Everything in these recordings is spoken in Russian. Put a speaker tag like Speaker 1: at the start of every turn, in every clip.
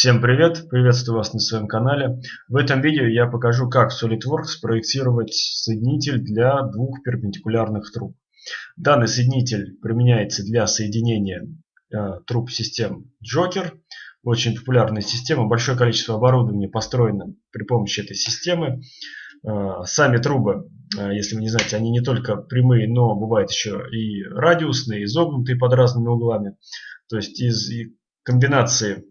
Speaker 1: Всем привет! Приветствую вас на своем канале. В этом видео я покажу, как в SolidWorks спроектировать соединитель для двух перпендикулярных труб. Данный соединитель применяется для соединения э, труб систем Joker. Очень популярная система. Большое количество оборудования построено при помощи этой системы. Э, сами трубы, э, если вы не знаете, они не только прямые, но бывают еще и радиусные, изогнутые под разными углами. То есть из комбинации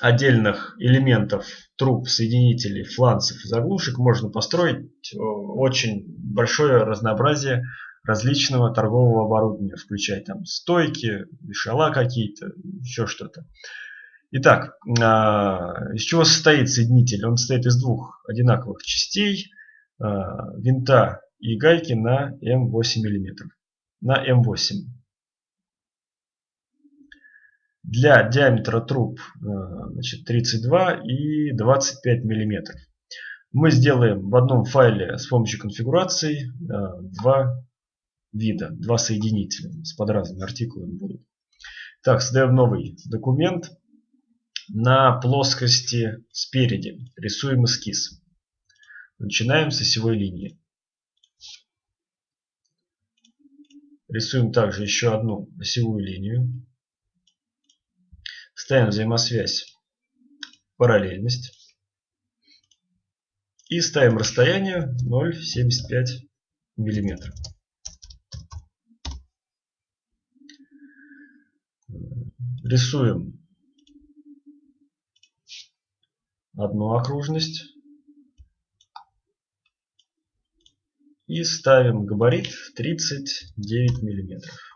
Speaker 1: отдельных элементов труб, соединителей, фланцев и заглушек можно построить э, очень большое разнообразие различного торгового оборудования, включая там стойки, вешала какие-то, еще что-то. Итак, а, из чего состоит соединитель? Он состоит из двух одинаковых частей, а, винта и гайки на М8 мм. На М8 для диаметра труб э, значит, 32 и 25 миллиметров. Мы сделаем в одном файле с помощью конфигурации э, два вида, два соединителя с под разными артикулами будут. Так, создаем новый документ. На плоскости спереди рисуем эскиз. Начинаем с осевой линии. Рисуем также еще одну осевую линию. Ставим взаимосвязь параллельность. И ставим расстояние 0,75 миллиметра. Рисуем одну окружность. И ставим габарит 39 миллиметров.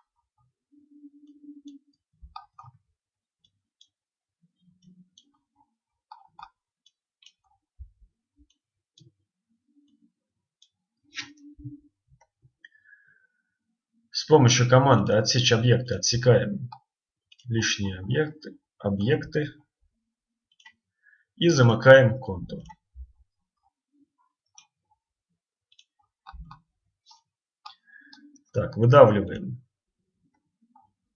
Speaker 1: С помощью команды «Отсечь объекты» отсекаем лишние объекты, объекты и замыкаем контур. Так, выдавливаем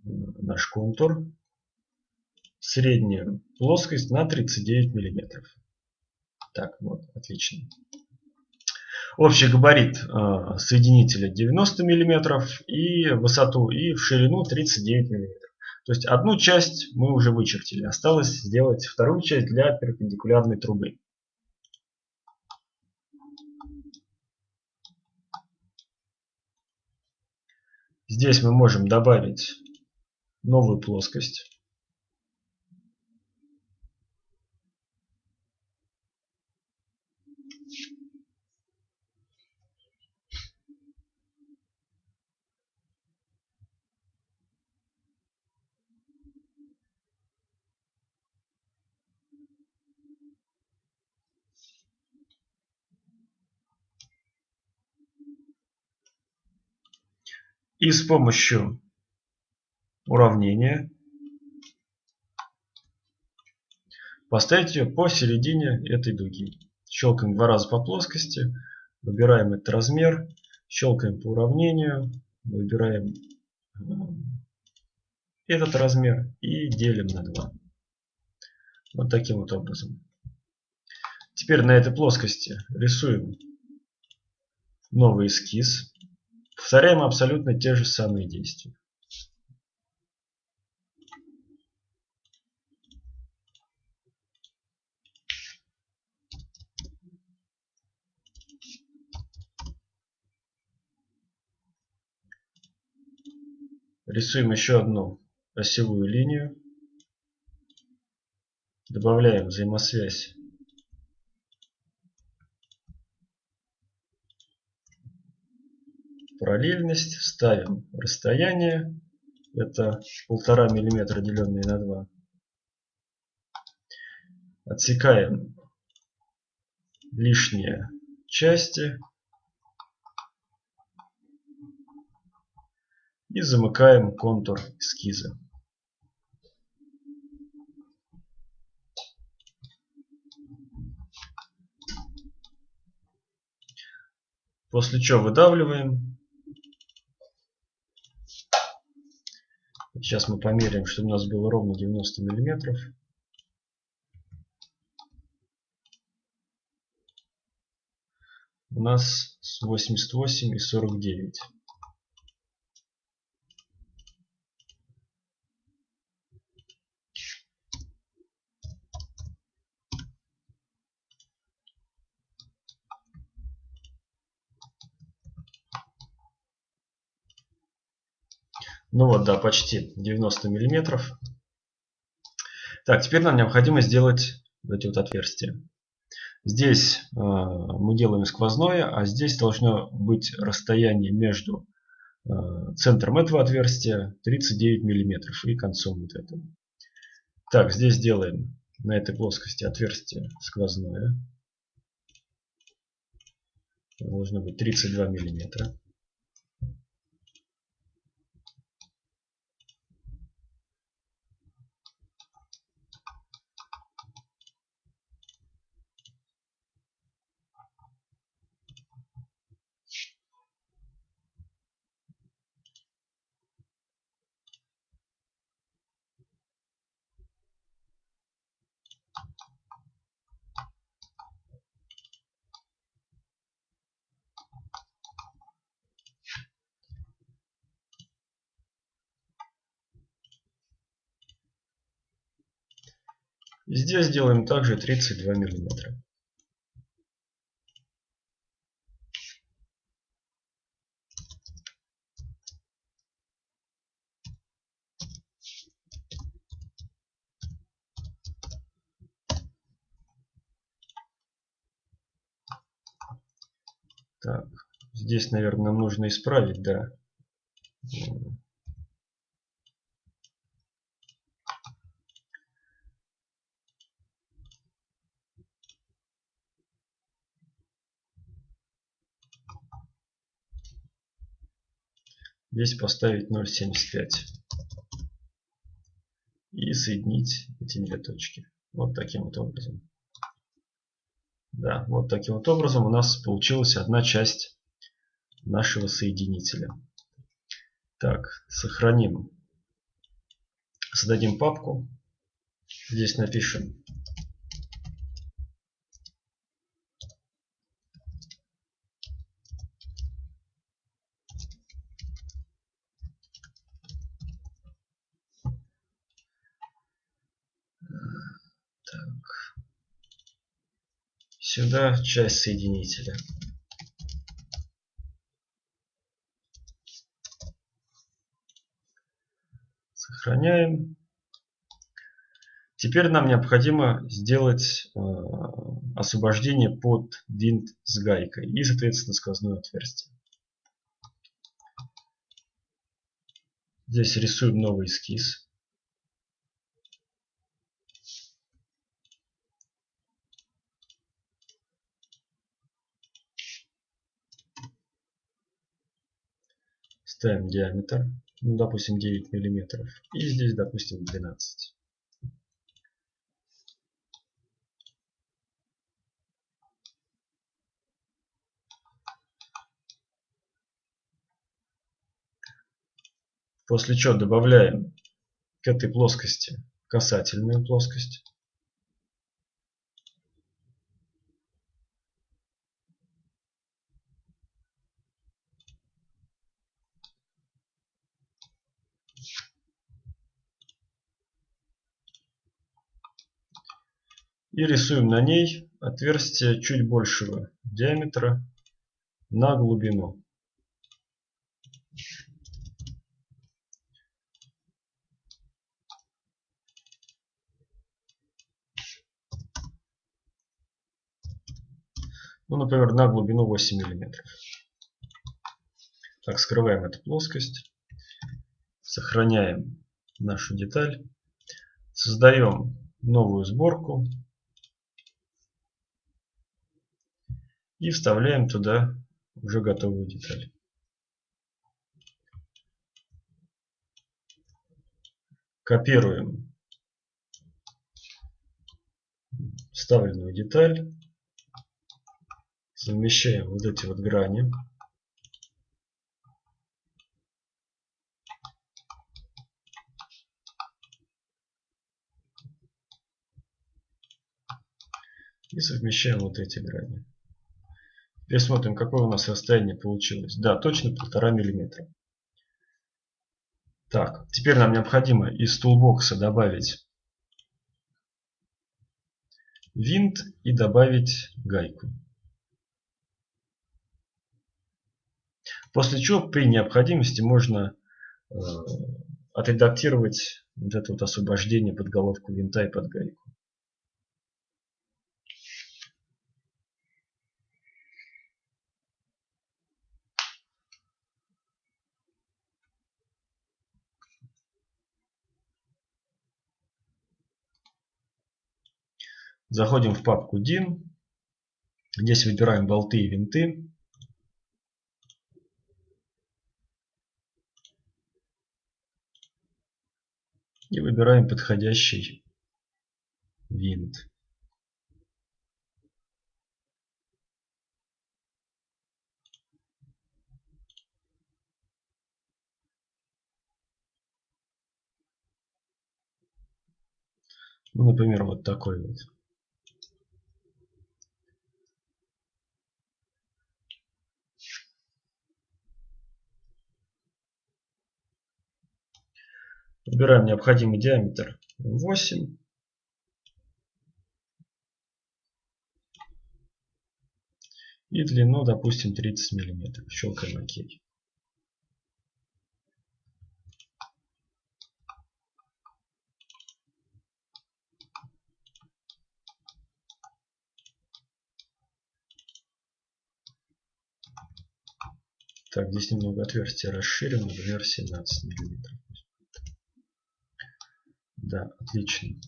Speaker 1: наш контур. Среднюю плоскость на 39 миллиметров. Так, вот, отлично. Общий габарит э, соединителя 90 мм и высоту и в ширину 39 мм. То есть одну часть мы уже вычертили. Осталось сделать вторую часть для перпендикулярной трубы. Здесь мы можем добавить новую плоскость. И с помощью уравнения поставить ее посередине этой дуги. Щелкаем два раза по плоскости, выбираем этот размер, щелкаем по уравнению, выбираем э, этот размер и делим на 2. Вот таким вот образом. Теперь на этой плоскости рисуем новый эскиз. Повторяем абсолютно те же самые действия. Рисуем еще одну осевую линию. Добавляем взаимосвязь параллельность, ставим расстояние, это полтора миллиметра деленное на 2. Отсекаем лишние части и замыкаем контур эскиза. После чего выдавливаем Сейчас мы померяем, чтобы у нас было ровно 90 миллиметров. У нас 88 и 49. Ну вот, да, почти 90 миллиметров. Так, теперь нам необходимо сделать эти вот отверстия. Здесь э, мы делаем сквозное, а здесь должно быть расстояние между э, центром этого отверстия 39 миллиметров и концом вот этого. Так, здесь делаем на этой плоскости отверстие сквозное. Должно быть 32 миллиметра. Здесь делаем также 32 миллиметра. Так, здесь, наверное, нам нужно исправить, да. Здесь поставить 0.75 и соединить эти две точки. Вот таким вот образом. Да, вот таким вот образом у нас получилась одна часть нашего соединителя. Так, сохраним. Создадим папку. Здесь напишем Сюда часть соединителя. Сохраняем. Теперь нам необходимо сделать э, освобождение под винт с гайкой и, соответственно, сквозное отверстие. Здесь рисуем новый эскиз. Ставим диаметр, ну, допустим 9 миллиметров, и здесь, допустим, 12. После чего добавляем к этой плоскости касательную плоскость. И рисуем на ней отверстие чуть большего диаметра на глубину. Ну, например, на глубину 8 миллиметров. Так, скрываем эту плоскость. Сохраняем нашу деталь. Создаем новую сборку. И вставляем туда уже готовую деталь. Копируем вставленную деталь, совмещаем вот эти вот грани. И совмещаем вот эти грани. Теперь смотрим, какое у нас расстояние получилось. Да, точно полтора миллиметра. Так, теперь нам необходимо из тулбокса добавить винт и добавить гайку. После чего при необходимости можно э, отредактировать вот это вот освобождение под головку винта и под гайку. Заходим в папку DIN. Здесь выбираем болты и винты. И выбираем подходящий винт. Ну, например, вот такой вот. Выбираем необходимый диаметр 8. И длину, допустим, 30 миллиметров. Щелкаем ОК. Так, здесь немного отверстие расширено, например, 17 миллиметров. Да, отлично.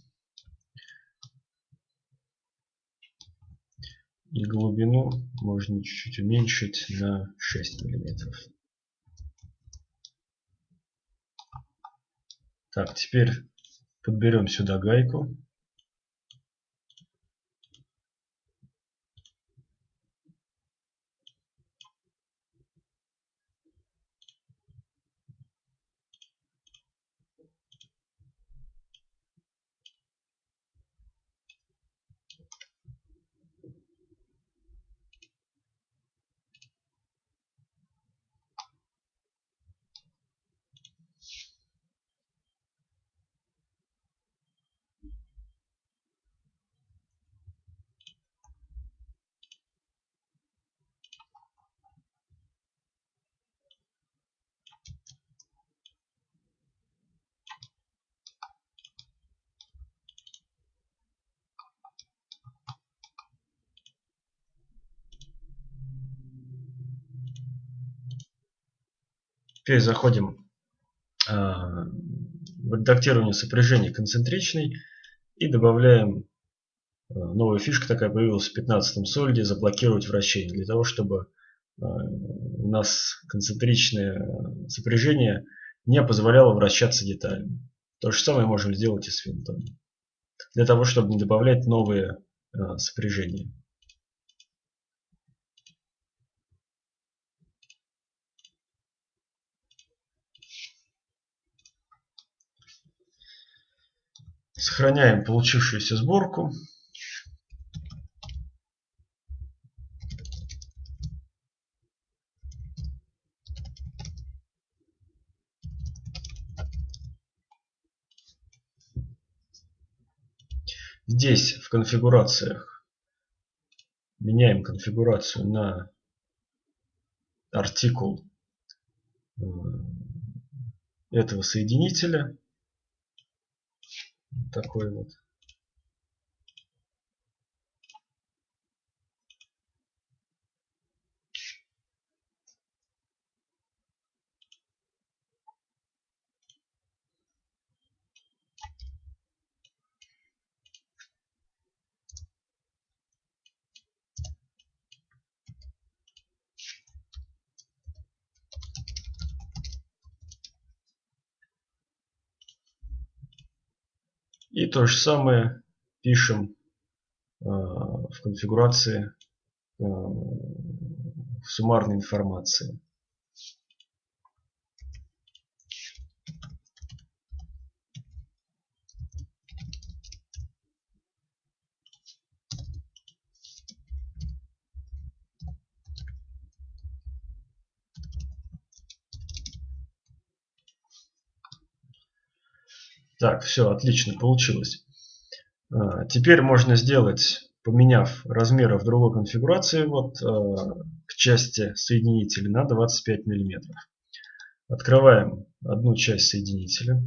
Speaker 1: И глубину можно чуть-чуть уменьшить на 6 миллиметров. Так, теперь подберем сюда гайку. Теперь заходим а, в редактирование сопряжения концентричный и добавляем а, новая фишка такая появилась в 15 сольде заблокировать вращение для того чтобы а, у нас концентричное сопряжение не позволяло вращаться деталям. То же самое можем сделать и с винтом. Для того, чтобы не добавлять новые сопряжения. Сохраняем получившуюся сборку. Здесь в конфигурациях меняем конфигурацию на артикул э, этого соединителя такой вот. И то же самое пишем э, в конфигурации э, в суммарной информации. Так, все, отлично, получилось. А, теперь можно сделать, поменяв размеры в другой конфигурации, вот а, к части соединителя на 25 мм. Открываем одну часть соединителя.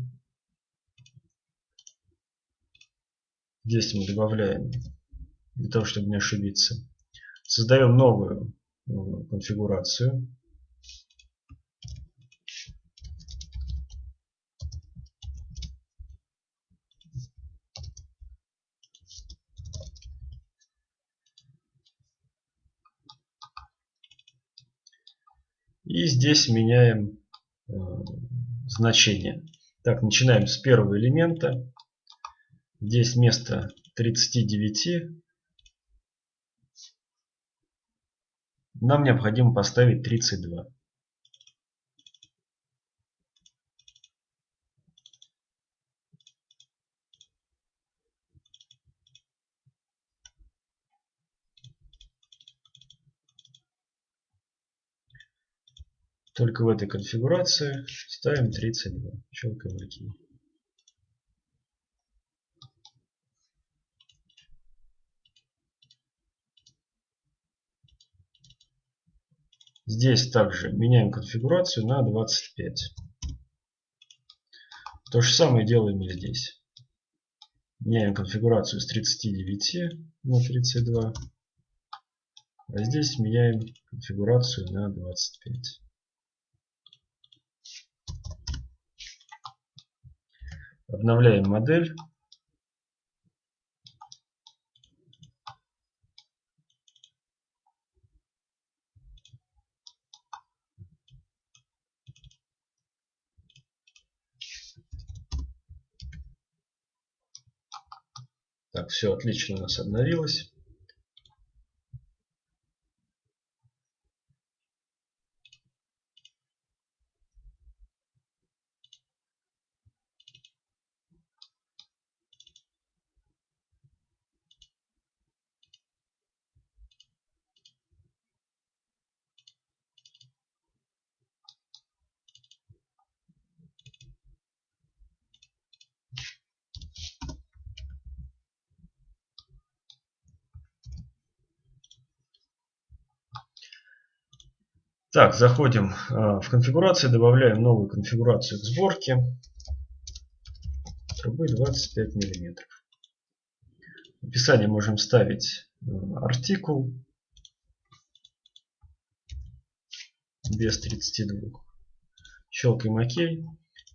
Speaker 1: Здесь мы добавляем, для того, чтобы не ошибиться. Создаем новую э, конфигурацию. И здесь меняем э, значение. Так, начинаем с первого элемента. Здесь вместо 39 нам необходимо поставить 32. Только в этой конфигурации ставим 32. Щелкаем ОК. Здесь также меняем конфигурацию на 25. То же самое делаем и здесь. Меняем конфигурацию с 39 на 32. А здесь меняем конфигурацию на 25. Обновляем модель. Так, все отлично у нас обновилось. Так, заходим а, в конфигурацию, добавляем новую конфигурацию к сборке. Трубы 25 мм. В описании можем ставить а, артикул без 32. Щелкаем ОК.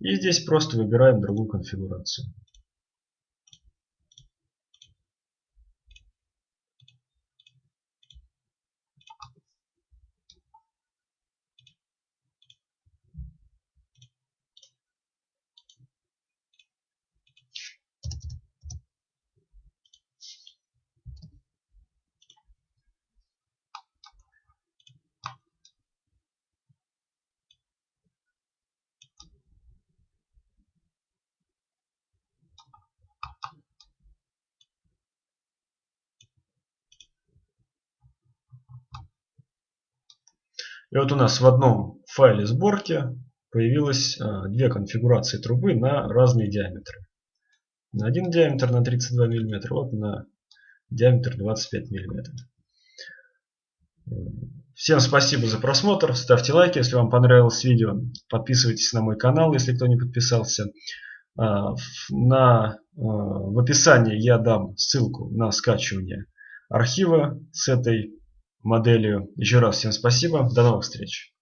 Speaker 1: И здесь просто выбираем другую конфигурацию. И вот у нас в одном файле сборки появилось а, две конфигурации трубы на разные диаметры. На один диаметр на 32 мм, вот на диаметр 25 мм. Всем спасибо за просмотр, ставьте лайки, если вам понравилось видео, подписывайтесь на мой канал, если кто не подписался. А, на, а, в описании я дам ссылку на скачивание архива с этой моделью. Еще раз всем спасибо. До новых встреч.